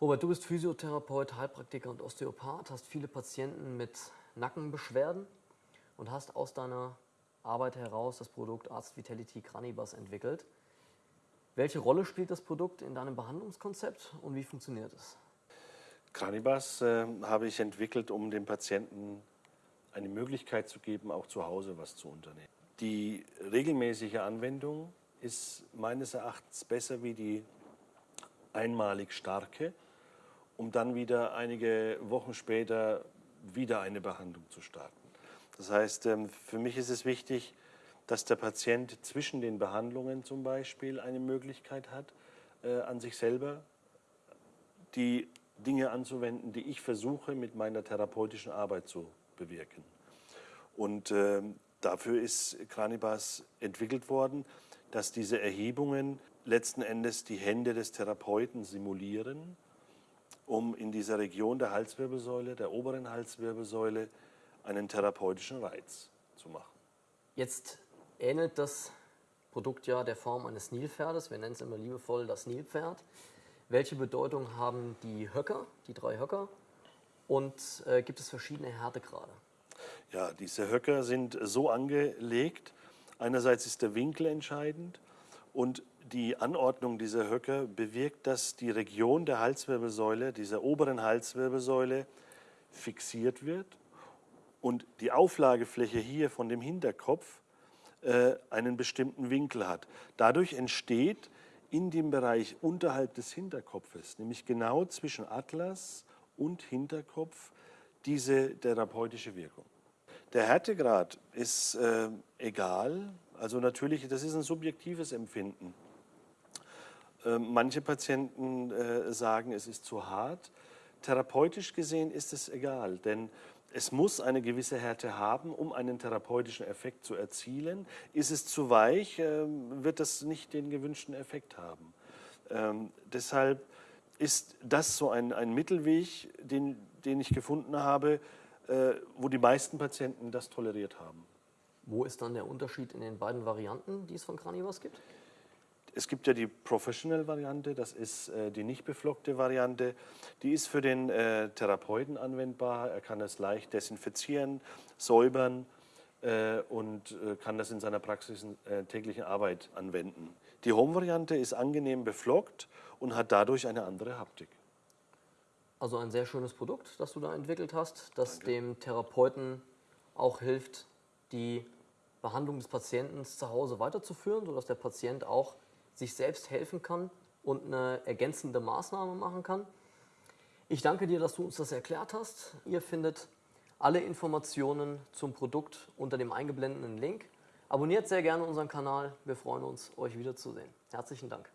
Robert, du bist Physiotherapeut, Heilpraktiker und Osteopath, hast viele Patienten mit Nackenbeschwerden und hast aus deiner Arbeit heraus das Produkt Arzt Vitality Cranibas entwickelt. Welche Rolle spielt das Produkt in deinem Behandlungskonzept und wie funktioniert es? Cranibas äh, habe ich entwickelt, um dem Patienten eine Möglichkeit zu geben, auch zu Hause was zu unternehmen. Die regelmäßige Anwendung ist meines Erachtens besser wie die einmalig starke um dann wieder einige Wochen später wieder eine Behandlung zu starten. Das heißt, ähm, für mich ist es wichtig, dass der Patient zwischen den Behandlungen zum Beispiel eine Möglichkeit hat, äh, an sich selber die Dinge anzuwenden, die ich versuche mit meiner therapeutischen Arbeit zu bewirken. Und ähm, dafür ist Cranibas entwickelt worden, dass diese Erhebungen letzten Endes die Hände des Therapeuten simulieren um in dieser Region der Halswirbelsäule, der oberen Halswirbelsäule, einen therapeutischen Reiz zu machen. Jetzt ähnelt das Produkt ja der Form eines Nilpferdes. Wir nennen es immer liebevoll das Nilpferd. Welche Bedeutung haben die Höcker, die drei Höcker? Und äh, gibt es verschiedene Härtegrade? Ja, diese Höcker sind so angelegt. Einerseits ist der Winkel entscheidend und die Anordnung dieser Höcker bewirkt, dass die Region der Halswirbelsäule, dieser oberen Halswirbelsäule, fixiert wird und die Auflagefläche hier von dem Hinterkopf äh, einen bestimmten Winkel hat. Dadurch entsteht in dem Bereich unterhalb des Hinterkopfes, nämlich genau zwischen Atlas und Hinterkopf, diese therapeutische Wirkung. Der Härtegrad ist äh, egal, also natürlich, das ist ein subjektives Empfinden. Ähm, manche Patienten äh, sagen, es ist zu hart. Therapeutisch gesehen ist es egal, denn es muss eine gewisse Härte haben, um einen therapeutischen Effekt zu erzielen. Ist es zu weich, ähm, wird das nicht den gewünschten Effekt haben. Ähm, deshalb ist das so ein, ein Mittelweg, den, den ich gefunden habe, äh, wo die meisten Patienten das toleriert haben. Wo ist dann der Unterschied in den beiden Varianten, die es von Cranivas gibt? Es gibt ja die Professional-Variante, das ist äh, die nicht beflockte Variante. Die ist für den äh, Therapeuten anwendbar. Er kann es leicht desinfizieren, säubern äh, und äh, kann das in seiner Praxis äh, täglichen Arbeit anwenden. Die Home-Variante ist angenehm beflockt und hat dadurch eine andere Haptik. Also ein sehr schönes Produkt, das du da entwickelt hast, das Danke. dem Therapeuten auch hilft, die Behandlung des Patienten zu Hause weiterzuführen, sodass der Patient auch sich selbst helfen kann und eine ergänzende Maßnahme machen kann. Ich danke dir, dass du uns das erklärt hast. Ihr findet alle Informationen zum Produkt unter dem eingeblendeten Link. Abonniert sehr gerne unseren Kanal. Wir freuen uns, euch wiederzusehen. Herzlichen Dank.